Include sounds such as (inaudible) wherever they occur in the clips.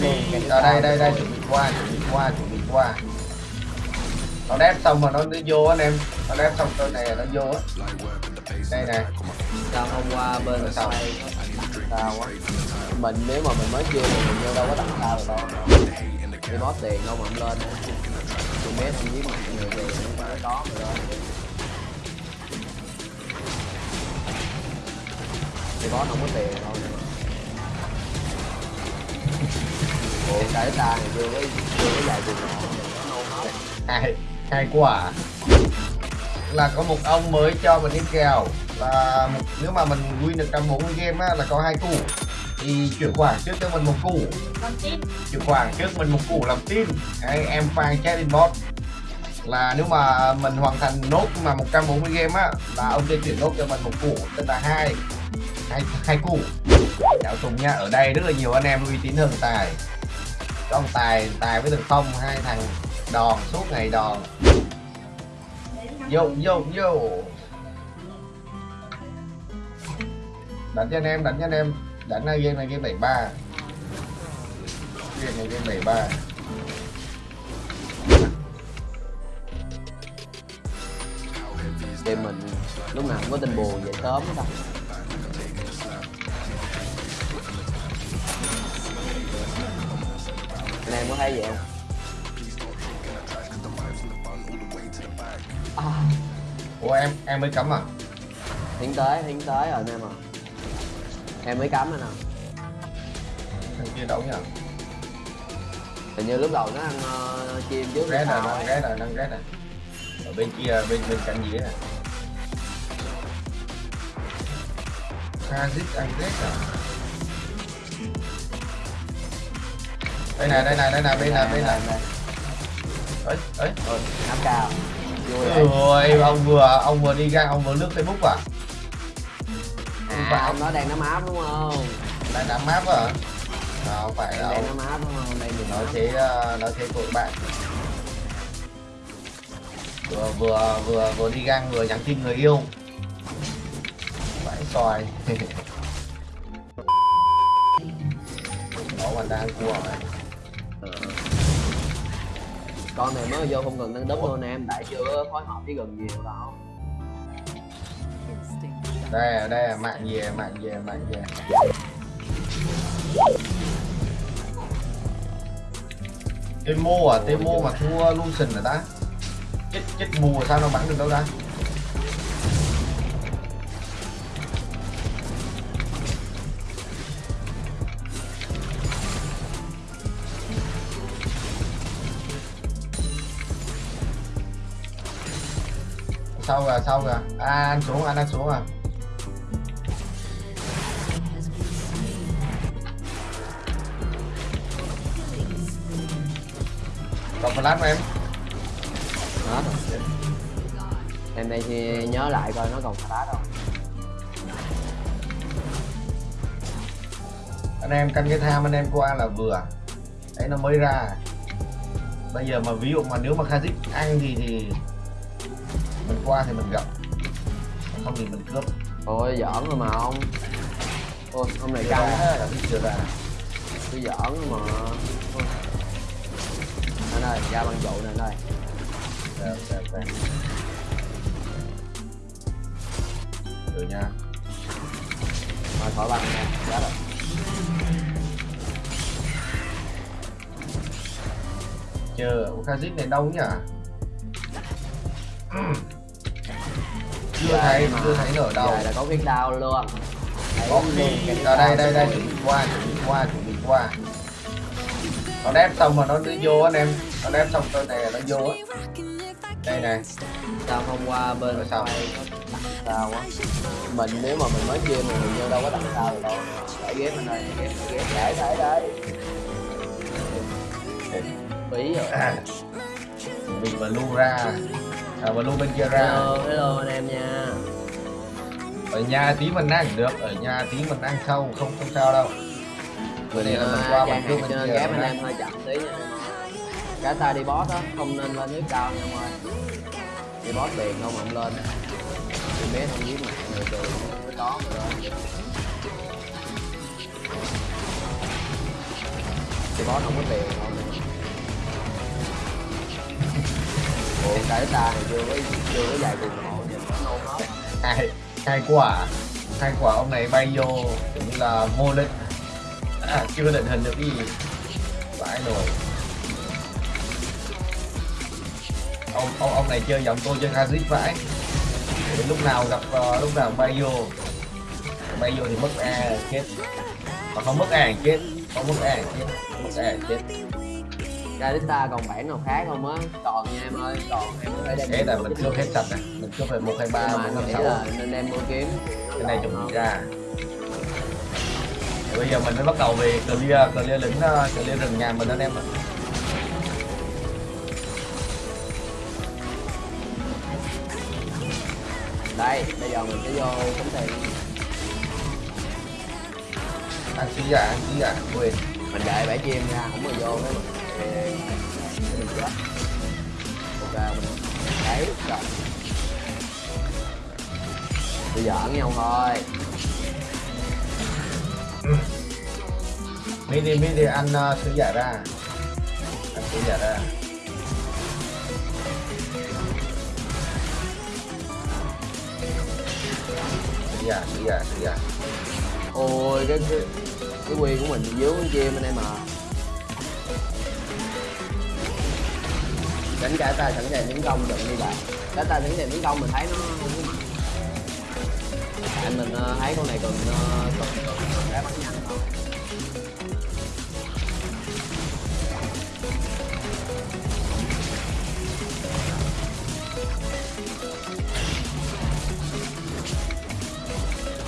đi ở đây đây đây chuẩn bị qua chuẩn bị qua chuẩn bị qua. Nó đép xong mà nó đi vô anh em. Nó đép xong tôi này nó vô á. Đây nè. Sao hôm qua bên xoay nó sao quá mình nếu mà mình mới chơi thì mình vô đâu có tặng sao được đâu. Đi boss tiền đâu mà không lên tôi biết không giết mặt nhiều tiền không phải có mà lên. Đi boss không có tiền đâu Ủa? Cái ta này chưa có chưa có dài nọ nó hai hai quả là có một ông mới cho mình cái kèo là một, nếu mà mình win được 140 game á là có hai củ thì chuyển khoản trước cho mình một củ chuyển khoản trước mình một củ làm tin Đấy, em fan chat inbox là nếu mà mình hoàn thành nốt mà 140 game á là ông sẽ chuyển nốt cho mình một củ tức là hai hai hai củ chào Tùng nha ở đây rất là nhiều anh em uy tín hơn tài có ông tài tài với thằng phong, hai thằng đòn, suốt ngày đòn. Vô vô vô. Đánh cho anh em, đánh cho anh em. Đánh là game này, game 73 game này, game 73 thì mình lúc nào cũng có tin buồn về sớm đâu em có thấy vậy à, ủa em em mới cắm à? Tiến tới tiến tới rồi anh em à. Em mới cắm anh à. Thằng kia đâu nhỉ? Hình như lúc đầu nó ăn uh, chim trước rét rồi ấy. rét rồi nó rét rồi. Ở bên kia bên bên cạnh dưới này Kazit ăn rét rồi đây này đây này đây này bên này bên này ấy ấy nắp cao. Ôi ông vừa ông vừa đi ra ông vừa lướt facebook à? À, ông nói đang nắm áp đúng không? Lại nắm map à không phải đâu. đang nắm áp đúng không? Đây mình nói thế ờ, nói thế của bạn. Vừa vừa vừa vừa đi gang vừa nhắn tin người yêu. Vãi xoài. (laughs) Đó mà đang cua mà con này mới vô không cần nâng đấm luôn em. Tại chưa phối hợp với gần nhiều đâu. Đây đây mạng về mạng về mạng về. Temo à Temo mà thua Lucian rồi ta. Chết chết mù sao nó bắn được đâu ta sau rồi sau rồi à anh xuống anh đang xuống à. Còn flash mà em? Rồi. Em đây thì nhớ lại coi nó còn phá đâu anh em canh cái tham anh em qua là vừa. Đấy nó mới ra. Bây giờ mà ví dụ mà nếu mà Kazik ăn thì thì mình qua thì mình gặp. Không thì mình cướp. Ôi giỡn rồi mà ông. Ôi hôm này căng thế Kazik chưa ra. Tôi giỡn rồi mà. Ôi. anh ơi ra băng trụ nè anh ơi. Đẹp, đẹp, đẹp. được nha. Thôi khỏi băng nha chết rồi. Chờ Kazik này đông nhỉ. Chưa thấy mà. chưa thấy nở đầu là có khuyến đau luôn. Có luôn khi ở đây đây đây. chuẩn bị qua chuẩn bị qua chuẩn bị qua. Nó đép xong mà nó đi vô anh em. Nó đép xong tôi này nó vô á. Đây này sao hôm qua bên Rồi sao? sao quá mình nếu mà mình mới chơi mà mình vô đâu có tặng sao được đâu. Để ghép bên đây ghép ghép. Để để đấy phí rồi. À, mình và lu ra à lu bên kia ra. Hello hello anh em nha. Ở nhà tí mình ăn được ở nhà tí mình ăn sau không không sao đâu. Bữa này là mình qua mình trước hàng bên cho kia nên ghép mình anh em hơi chậm tí nha. Cả ta đi boss á không nên lên nước cao nha em ơi đi boss mà không lên. Thì bé không giết mặt người từ mới có mà lên. Thì boss không có tiền không ủa cái ta thì chưa có chưa có dài cùng hộ nhìn nó nôn hết hai hai quả hai quả ông này bay vô cũng là vô lên à, chưa định hình được cái gì. Vãi rồi? Ông ông ông này chơi giọng tôi chơi Kazit vãi Thì lúc nào gặp uh, lúc nào bay vô. Bay vô thì mất a chết. Mà không mất a chết. Không mất a thì chết. Mất a thì chết Kalista còn bản nào khác không á? Còn nha em ơi còn em thể đem thế là mình cướp hết sạch này mình cướp về một hai ba năm anh sáu. nên đem mua kiếm. Cái này dùng ra. Thì bây giờ mình mới bắt đầu về clear clear lính ờ, clear rừng nhà mình anh em ạ. Đây bây giờ mình sẽ vô cấm tiền. Ăn sứ giả ăn sứ giả. Quên mình đợi bãi chim ra không có vô cái mình mình ok mình đấy rồi bây giờ ẩn nhau thôi mi đi mi đi ăn uh, sứ giả ra. Ăn sứ giả ra sứ giả sứ giả sứ giả ôi cái cái cái quyền của mình dướng con chim anh em à đánh cả ta sẵn sàng tấn công đừng đi bạn cả ta sẵn sàng tấn công mình thấy nó tại mình ờ, thấy con này cần ờ, còn cái bắn nhanh không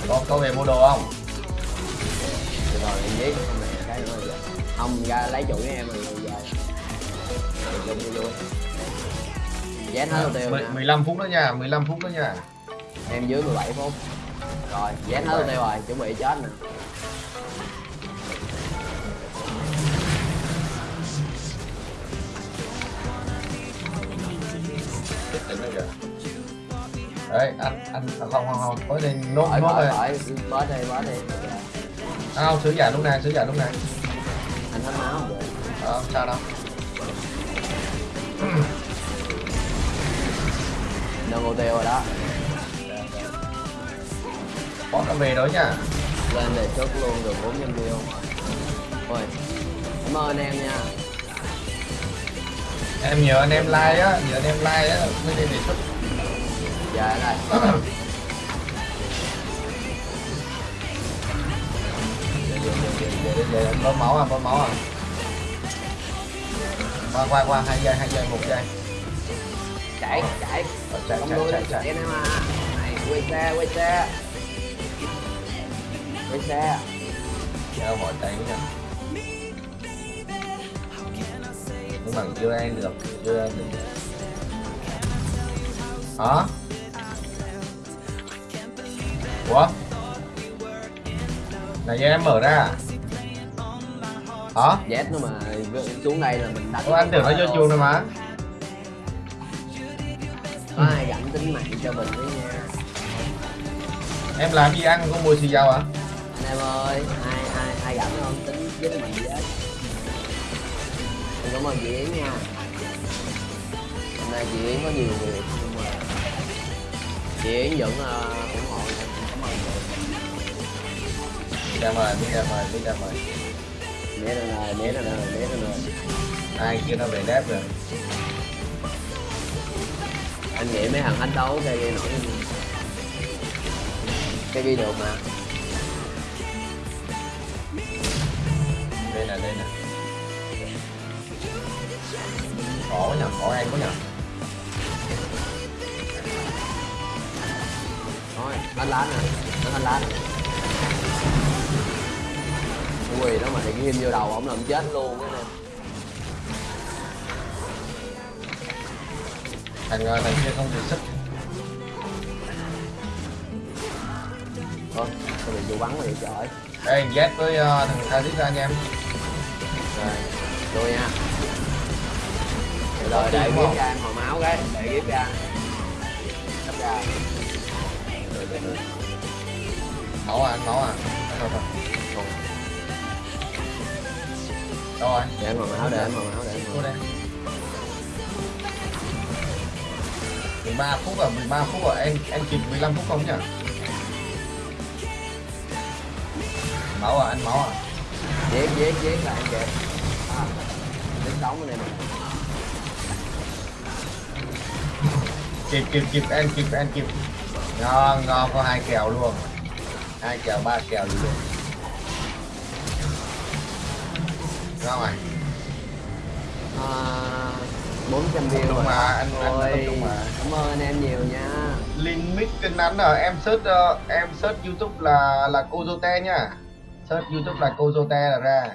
có có về mua đồ không? Được rồi em giết này cái nữa rồi không ra lấy chủ với em rồi giờ Được, vui vui Dán hết tiêu Mười- nè 15 phút nữa nha 15 phút nữa nha. Em dưới 17 phút. Rồi dán hết tiêu rồi chuẩn bị chết nè đấy anh anh à, không không không có nên nốt nốt khỏi bớt đi bớt đi à, không sứ giả lúc này sứ giả lúc này anh hết máu không? Không sao đâu nâng ô tiêu rồi đó. Có nó về đó nha. Lên đề xuất luôn được 400 view ôi cảm ơn em nha. Em nhờ anh em like á nhờ anh em like á mới nên đề xuất ở đây để để bơm máu à bơm máu à. Qua qua qua hai giây hai giây một giây chạy chạy chạy chạy chạy chạy chạy. Em à. Này quay xe quay xe. Quay xe. Theo mọi tay nha nhưng mà chưa ăn được chưa ăn được. Hả? Ủa? Này cho em mở ra à? hả? Z nó mà xuống đây là mình đánh Ủa, anh tưởng nó vô chuồng rồi mà có ai gặm tính mạng cho mình với nha? Em làm gì ăn có mùi xì dầu à anh em ơi ai ai ai gặm không tính với mình Em cảm ơn chị Yến nha. Hôm nay chị Yến có nhiều việc. Nhưng mà chị Yến vẫn uh, ủng hộ em. Cảm ơn chị mời đi ra mời đi ra mời né ra này né ra này né ra này ai kia nó về đép rồi anh nghĩ mấy thằng thách đấu cây ghi nổi cây ghi được mà. Đây nè đây nè. Khổ quá nhở khó ai quá nhở thôi anh lá nè nó anh lá nè. Ui nó mà thì ghim vô đầu ổng làm chết luôn á nè. Thằng ờ, thằng kia không được sức thôi tôi bị vô bắn rồi trời đây Z với ờ, thằng Kazit ra anh em. Rồi tôi nha. Rồi để ghép không? ra em hồi máu cái để ghép ra. Ghép ra. Máu à máu à. Thôi thôi. Rồi. Để anh mặc áo để anh mặc áo để anh vô mặc 13 phút à 13 phút à em em kịp 15 phút không nhỉ? Máu à anh máu à? Dễ dễ dễ là anh kẹp à, đến đóng cái này nè. Kịp kịp kịp em kịp em kịp. Ngon ngon có hai kèo luôn. Hai kèo ba kèo gì luôn. Ngon rồi. À, 400 view Đúng rồi. mà, anh- anh tập trung mà. cảm ơn anh em nhiều nha. Limit kênh ngắn rồi em search ờ, em search youtube là là cô Zote nhá search youtube là cô Zote là ra